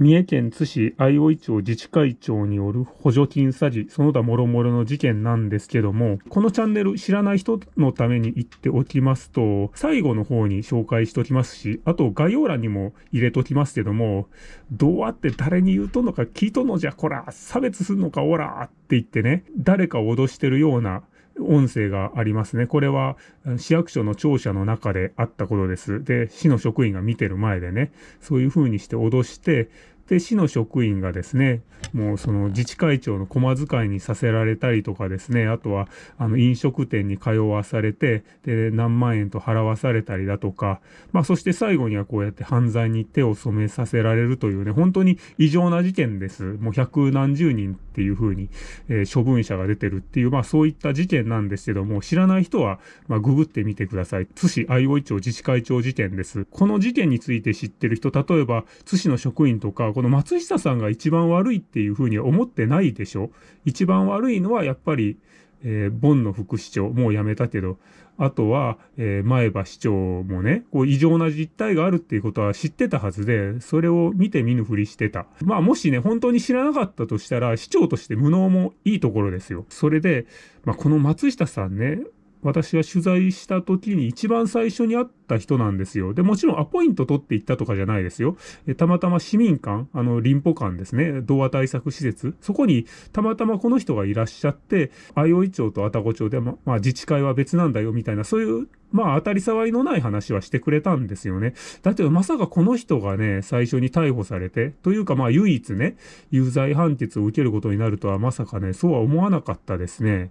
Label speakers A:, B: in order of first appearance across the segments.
A: 三重県津市相生町自治会長による補助金詐欺、その他諸々の事件なんですけども、このチャンネル知らない人のために言っておきますと、最後の方に紹介しておきますし、あと概要欄にも入れときますけども、どうやって誰に言うとんのか聞いとんのじゃ、こら、差別すんのか、おらって言ってね、誰かを脅してるような音声がありますね。これは市役所の庁舎の中であったことです。で、市の職員が見てる前でね、そういうふうにして脅して、で、市の職員がですね、もうその自治会長の駒遣いにさせられたりとかですね、あとはあの飲食店に通わされて、で、何万円と払わされたりだとか、まあそして最後にはこうやって犯罪に手を染めさせられるというね、本当に異常な事件です。もう百何十人っていうふうに、えー、処分者が出てるっていう、まあそういった事件なんですけども、知らない人は、まあググってみてください。津市相生町自治会長事件です。この事件について知ってる人、例えば津市の職員とか、この松下さんが一番悪いっていうふうには思ってないでしょ？一番悪いのはやっぱり、えー、ボンの副市長、もう辞めたけど、あとは、えー、前歯市長もね、こう異常な実態があるっていうことは知ってたはずで、それを見て見ぬふりしてた。まあもしね、本当に知らなかったとしたら、市長として無能もいいところですよ。それで、まあこの松下さんね、私は取材した時に一番最初に会った人なんですよ。で、もちろんアポイント取って行ったとかじゃないですよ。えたまたま市民館、あの、林保館ですね、童話対策施設、そこにたまたまこの人がいらっしゃって、相生町と愛宕町で、ま、まあ、自治会は別なんだよみたいな、そういうまあ当たり障りのない話はしてくれたんですよね。だけどまさかこの人がね、最初に逮捕されて、というかまあ唯一ね、有罪判決を受けることになるとはまさかね、そうは思わなかったですね。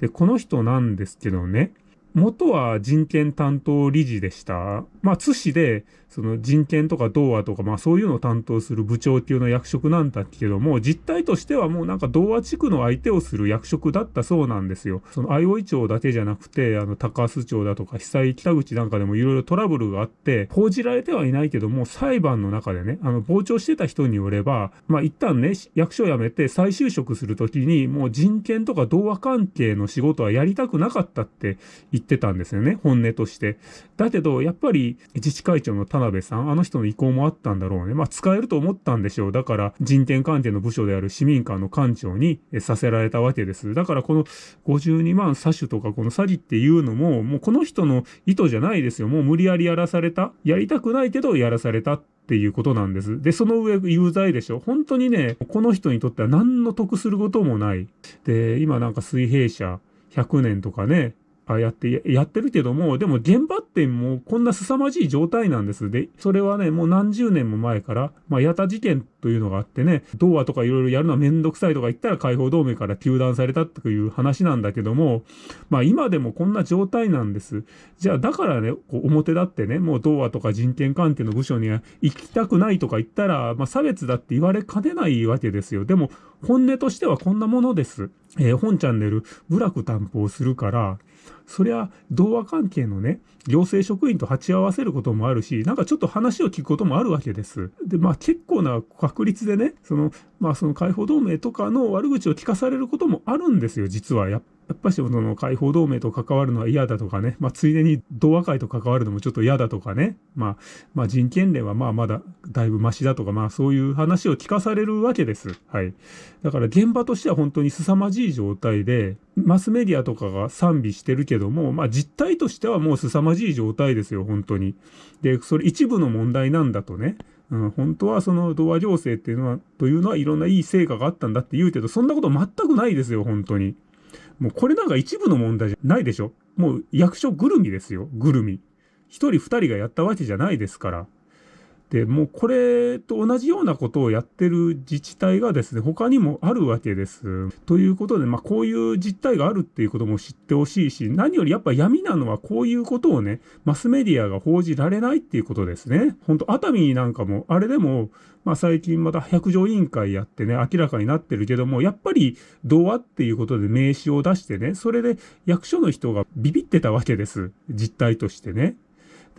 A: で、この人なんですけどね、元は人権担当理事でした。まあ、津市で、その人権とか童話とか、まあそういうのを担当する部長級の役職なんだけども、実態としてはもうなんか童話地区の相手をする役職だったそうなんですよ。その相生町だけじゃなくて、あの高須町だとか被災北口なんかでもいろいろトラブルがあって、報じられてはいないけども、裁判の中でね、あの傍聴してた人によれば、まあ一旦ね、役所を辞めて再就職するときに、もう人権とか童話関係の仕事はやりたくなかったって言ってってたんですよね、本音として。だけど、やっぱり自治会長の田辺さん、あの人の意向もあったんだろうね。まあ、使えると思ったんでしょう。だから、人権関係の部署である市民館の館長にさせられたわけです。だから、この52万詐取とか、この詐欺っていうのも、もうこの人の意図じゃないですよ。もう無理やりやらされた。やりたくないけど、やらされた。っていうことなんです。で、その上有罪でしょ。本当にね、この人にとっては何の得することもない。で、今なんか水平社100年とかね、あやって、やってるけども、でも現場ってもうこんな凄まじい状態なんです。で、それはね、もう何十年も前から、まあ、矢田事件というのがあってね、童話とかいろいろやるのはめんどくさいとか言ったら解放同盟から糾弾されたっていう話なんだけども、まあ今でもこんな状態なんです。じゃあだからね、こう表立ってね、もう童話とか人権関係の部署には行きたくないとか言ったら、まあ差別だって言われかねないわけですよ。でも本音としてはこんなものです。えー、本チャンネル、部落担保をするから、そりゃ、同和関係のね、行政職員と鉢合わせることもあるし、なんかちょっと話を聞くこともあるわけです。で、まあ結構な確率でね、その、まあその解放同盟とかの悪口を聞かされることもあるんですよ、実は。やっやっぱしその解放同盟と関わるのは嫌だとかね、まあ、ついでに同和会と関わるのもちょっと嫌だとかね、まあ、まあ、人権連はまあまだだいぶマシだとか、まあそういう話を聞かされるわけです。はい。だから現場としては本当に凄まじい状態で、マスメディアとかが賛美してるけども、まあ実態としてはもう凄まじい状態ですよ、本当に。で、それ一部の問題なんだとね。うん、本当はその童話行政っていうのは、というのはいろんないい成果があったんだって言うけど、そんなこと全くないですよ、本当に。もうこれなんか一部の問題じゃないでしょもう役所ぐるみですよ。ぐるみ。一人二人がやったわけじゃないですから。で、もうこれと同じようなことをやってる自治体がですね、他にもあるわけです。ということで、まあこういう実態があるっていうことも知ってほしいし、何よりやっぱ闇なのはこういうことをね、マスメディアが報じられないっていうことですね。ほんと、熱海なんかも、あれでも、まあ最近また百条委員会やってね、明らかになってるけども、やっぱり童話っていうことで名刺を出してね、それで役所の人がビビってたわけです。実態としてね。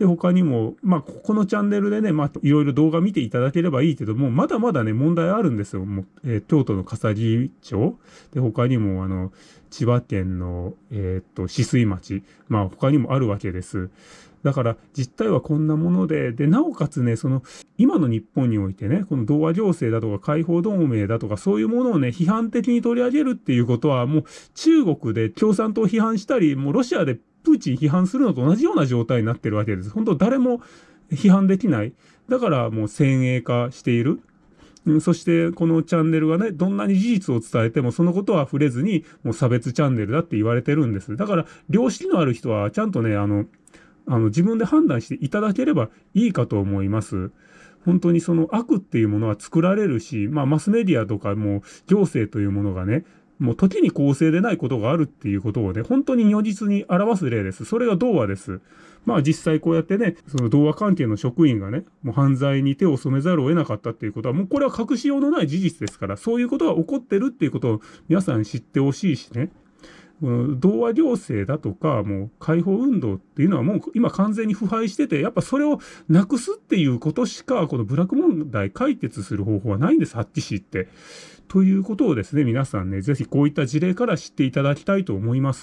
A: で、他にも、まあ、このチャンネルでね、まあ、いろいろ動画見ていただければいいけども、まだまだね、問題あるんですよ。もうえー、京都の笠木町。で、他にも、あの、千葉県の、えー、っと、止水町。まあ、他にもあるわけです。だから実態はこんなもので、で、なおかつね、その、今の日本においてね、この同和行政だとか解放同盟だとかそういうものをね、批判的に取り上げるっていうことは、もう中国で共産党を批判したり、もうロシアでプーチン批判するのと同じような状態になってるわけです。本当誰も批判できない。だからもう先鋭化している。そしてこのチャンネルがね、どんなに事実を伝えてもそのことは触れずに、もう差別チャンネルだって言われてるんです。だから、良識のある人はちゃんとね、あの、あの自分で判断していただければいいかと思います。本当にその悪っていうものは作られるし、まあマスメディアとかも行政というものがね、もう時に公正でないことがあるっていうことをね、本当に如実に表す例です。それが童話です。まあ実際こうやってね、その童話関係の職員がね、もう犯罪に手を染めざるを得なかったっていうことは、もうこれは隠しようのない事実ですから、そういうことが起こってるっていうことを皆さん知ってほしいしね。同和行政だとか、もう解放運動っていうのはもう今完全に腐敗してて、やっぱそれをなくすっていうことしか、この部落問題解決する方法はないんです、ハッチ市って。ということをですね、皆さんね、ぜひこういった事例から知っていただきたいと思います。